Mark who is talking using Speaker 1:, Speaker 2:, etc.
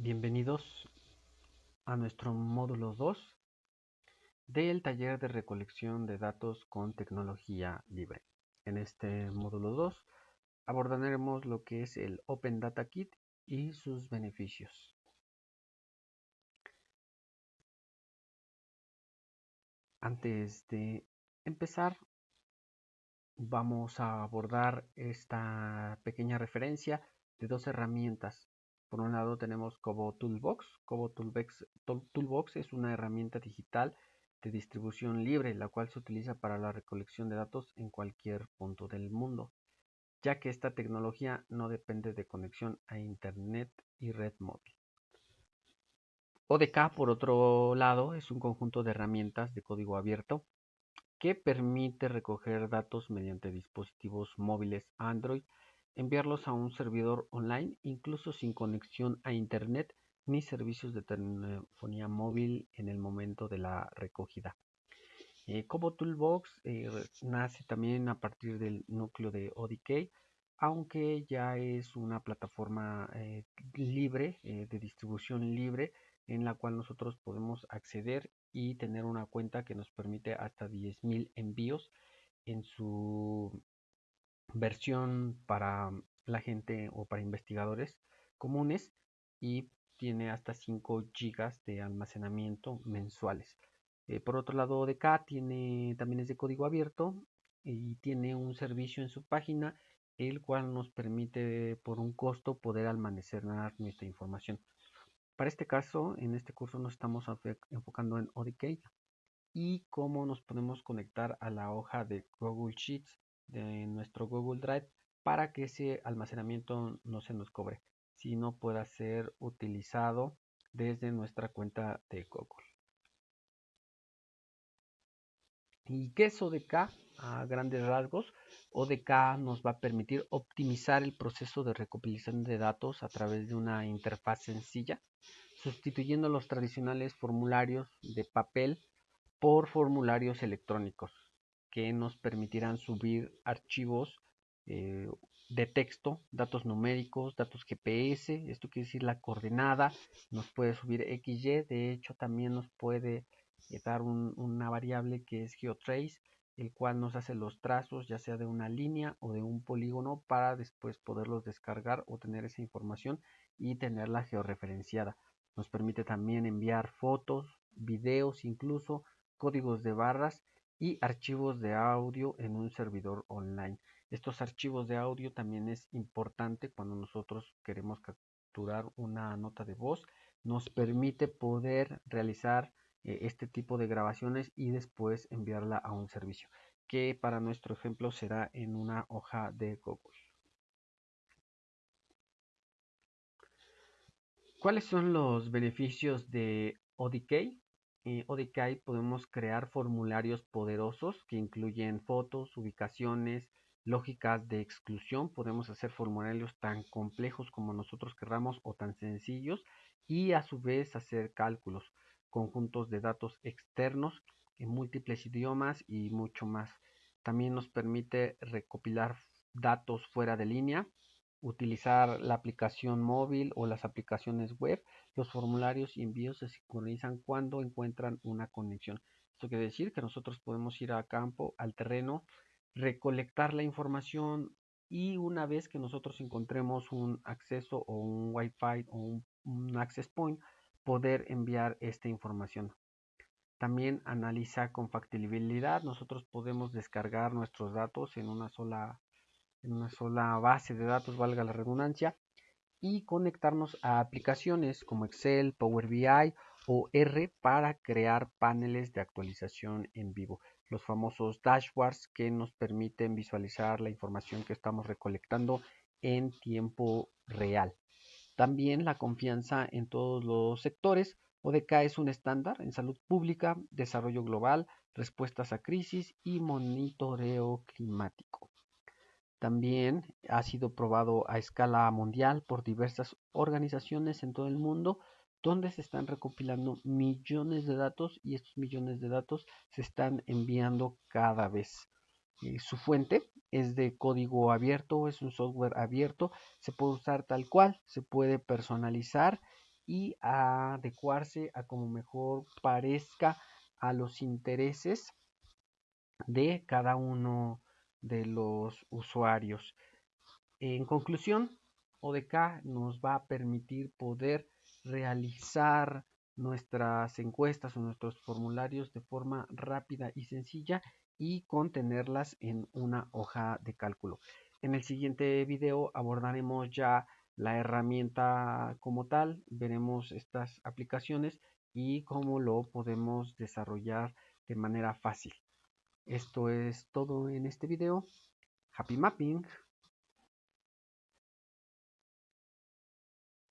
Speaker 1: Bienvenidos a nuestro módulo 2 del taller de recolección de datos con tecnología libre. En este módulo 2 abordaremos lo que es el Open Data Kit y sus beneficios. Antes de empezar, vamos a abordar esta pequeña referencia de dos herramientas. Por un lado tenemos Kobo Toolbox. Kobo Toolbox, es una herramienta digital de distribución libre, la cual se utiliza para la recolección de datos en cualquier punto del mundo, ya que esta tecnología no depende de conexión a Internet y red móvil. ODK, por otro lado, es un conjunto de herramientas de código abierto que permite recoger datos mediante dispositivos móviles Android, enviarlos a un servidor online, incluso sin conexión a Internet ni servicios de telefonía móvil en el momento de la recogida. Eh, Kobo Toolbox eh, nace también a partir del núcleo de ODK, aunque ya es una plataforma eh, libre, de distribución libre, en la cual nosotros podemos acceder y tener una cuenta que nos permite hasta 10.000 envíos en su versión para la gente o para investigadores comunes y tiene hasta 5 GB de almacenamiento mensuales. Eh, por otro lado, ODK tiene, también es de código abierto y tiene un servicio en su página el cual nos permite por un costo poder almacenar nuestra información. Para este caso, en este curso nos estamos enfocando en ODK y cómo nos podemos conectar a la hoja de Google Sheets de nuestro Google Drive para que ese almacenamiento no se nos cobre, sino pueda ser utilizado desde nuestra cuenta de Google. ¿Y qué es ODK? A grandes rasgos, ODK nos va a permitir optimizar el proceso de recopilación de datos a través de una interfaz sencilla, sustituyendo los tradicionales formularios de papel por formularios electrónicos que nos permitirán subir archivos eh, de texto, datos numéricos, datos GPS, esto quiere decir la coordenada, nos puede subir XY, de hecho también nos puede eh, dar una variable que es geotrace, el cual nos hace los trazos ya sea de una línea o de un polígono para después poderlos descargar o tener esa información y tenerla georreferenciada. Nos permite también enviar fotos, videos, incluso códigos de barras y archivos de audio en un servidor online. Estos archivos de audio también es importante cuando nosotros queremos capturar una nota de voz. Nos permite poder realizar eh, este tipo de grabaciones y después enviarla a un servicio que para nuestro ejemplo será en una hoja de Google. ¿Cuáles son los beneficios de ODK? En ODK podemos crear formularios poderosos que incluyen fotos, ubicaciones, lógicas de exclusión. Podemos hacer formularios tan complejos como nosotros querramos o tan sencillos y a su vez hacer cálculos conjuntos de datos externos en múltiples idiomas y mucho más. También nos permite recopilar datos fuera de línea, utilizar la aplicación móvil o las aplicaciones web. Los formularios y envíos se sincronizan cuando encuentran una conexión. Esto quiere decir que nosotros podemos ir a campo, al terreno, recolectar la información y una vez que nosotros encontremos un acceso o un Wi-Fi o un, access point, poder enviar esta información. También analiza compatibilidad. Nosotros podemos descargar nuestros datos en una sola, en una sola base de datos, valga la redundancia, y conectarnos a aplicaciones como Excel, Power BI o R para crear paneles de actualización en vivo. Los famosos dashboards que nos permiten visualizar la información que estamos recolectando en tiempo real. También la confianza en todos los sectores. ODK es un estándar en salud pública, desarrollo global, respuestas a crisis y monitoreo climático. También ha sido probado a escala mundial por diversas organizaciones en todo el mundo donde se están recopilando millones de datos y estos millones de datos se están enviando cada vez. Eh, su fuente es de código abierto, es un software abierto, se puede usar tal cual, se puede personalizar y adecuarse a como mejor parezca a los intereses de cada uno de los usuarios. En conclusión, ODK nos va a permitir poder realizar nuestras encuestas o nuestros formularios de forma rápida y sencilla y contenerlas en una hoja de cálculo. En el siguiente video abordaremos ya la herramienta como tal, veremos estas aplicaciones y cómo lo podemos desarrollar de manera fácil. Esto es todo en este video. Happy Mapping.